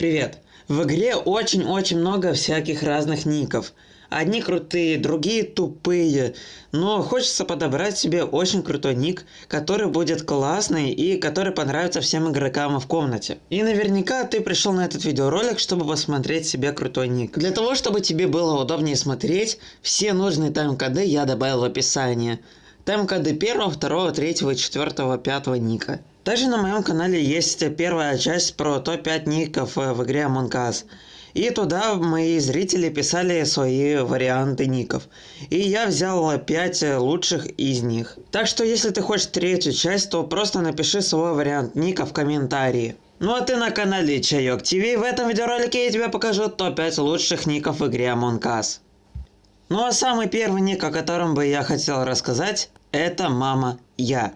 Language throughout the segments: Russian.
Привет! В игре очень-очень много всяких разных ников. Одни крутые, другие тупые. Но хочется подобрать себе очень крутой ник, который будет классный и который понравится всем игрокам в комнате. И наверняка ты пришел на этот видеоролик, чтобы посмотреть себе крутой ник. Для того, чтобы тебе было удобнее смотреть, все нужные тайм-коды я добавил в описание. Тайм-коды первого, второго, третьего, четвертого, пятого ника. Также на моем канале есть первая часть про топ-5 ников э, в игре Among Us. И туда мои зрители писали свои варианты ников. И я взял 5 лучших из них. Так что если ты хочешь третью часть, то просто напиши свой вариант ника в комментарии. Ну а ты на канале Чайок ТВ. В этом видеоролике я тебе покажу топ-5 лучших ников в игре Among Us. Ну а самый первый ник, о котором бы я хотел рассказать, это Мама Я.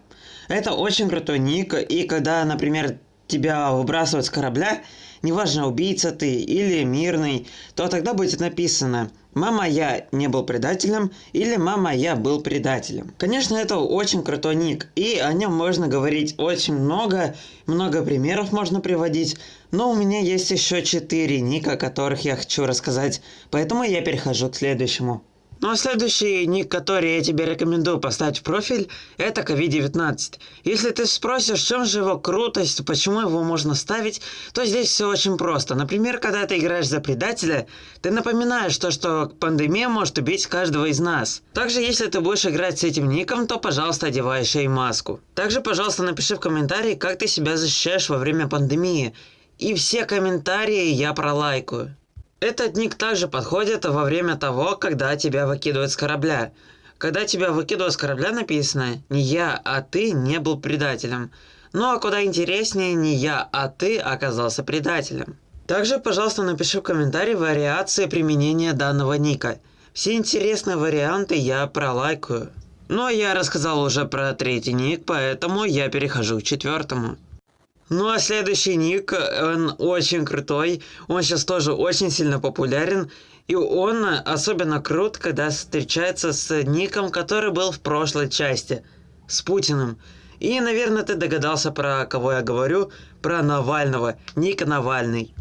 Это очень крутой ник, и когда, например, тебя выбрасывают с корабля, неважно, убийца ты или мирный, то тогда будет написано «Мама, я не был предателем» или «Мама, я был предателем». Конечно, это очень крутой ник, и о нем можно говорить очень много, много примеров можно приводить, но у меня есть еще 4 ника, о которых я хочу рассказать, поэтому я перехожу к следующему. Ну а следующий ник, который я тебе рекомендую поставить в профиль, это COVID-19. Если ты спросишь, в чем же его крутость, почему его можно ставить, то здесь все очень просто. Например, когда ты играешь за предателя, ты напоминаешь то, что пандемия может убить каждого из нас. Также, если ты будешь играть с этим ником, то, пожалуйста, одевай еще и маску. Также, пожалуйста, напиши в комментарии, как ты себя защищаешь во время пандемии. И все комментарии я пролайкаю. Этот ник также подходит во время того, когда тебя выкидывают с корабля. Когда тебя выкидывают с корабля написано «Не я, а ты не был предателем». Ну а куда интереснее «Не я, а ты оказался предателем». Также, пожалуйста, напиши в комментарии вариации применения данного ника. Все интересные варианты я пролайкаю. Но я рассказал уже про третий ник, поэтому я перехожу к четвертому. Ну а следующий ник, он очень крутой, он сейчас тоже очень сильно популярен, и он особенно крут, когда встречается с ником, который был в прошлой части, с Путиным. И, наверное, ты догадался, про кого я говорю, про Навального, ник Навальный.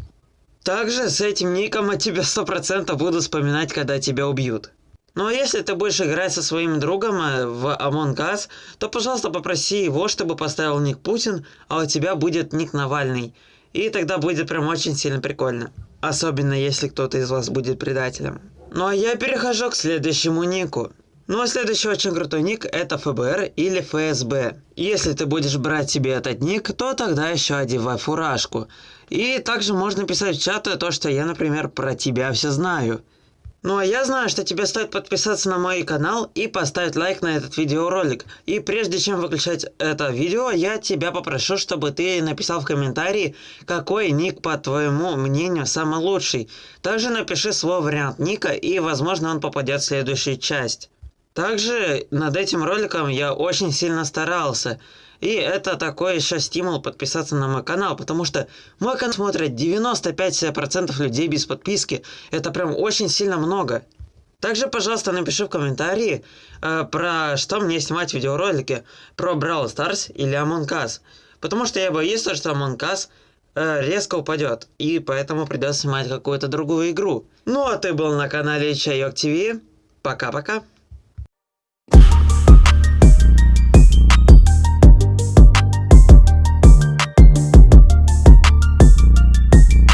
Также с этим ником от тебя 100% буду вспоминать, когда тебя убьют. Ну а если ты будешь играть со своим другом э, в Among Us, то, пожалуйста, попроси его, чтобы поставил ник Путин, а у тебя будет ник Навальный. И тогда будет прям очень сильно прикольно. Особенно если кто-то из вас будет предателем. Ну а я перехожу к следующему нику. Ну а следующий очень крутой ник это ФБР или ФСБ. Если ты будешь брать себе этот ник, то тогда еще одевай фуражку. И также можно писать в чат то, что я, например, про тебя все знаю. Ну а я знаю, что тебе стоит подписаться на мой канал и поставить лайк на этот видеоролик. И прежде чем выключать это видео, я тебя попрошу, чтобы ты написал в комментарии, какой ник, по твоему мнению, самый лучший. Также напиши свой вариант ника и, возможно, он попадет в следующую часть. Также над этим роликом я очень сильно старался. И это такой еще стимул подписаться на мой канал, потому что мой канал смотрят 95% людей без подписки. Это прям очень сильно много. Также, пожалуйста, напиши в комментарии, э, про что мне снимать видеоролики, про Brawl Stars или Among Us. Потому что я боюсь, что Among Us э, резко упадет, и поэтому придется снимать какую-то другую игру. Ну а ты был на канале Чайок ТВ. Пока-пока.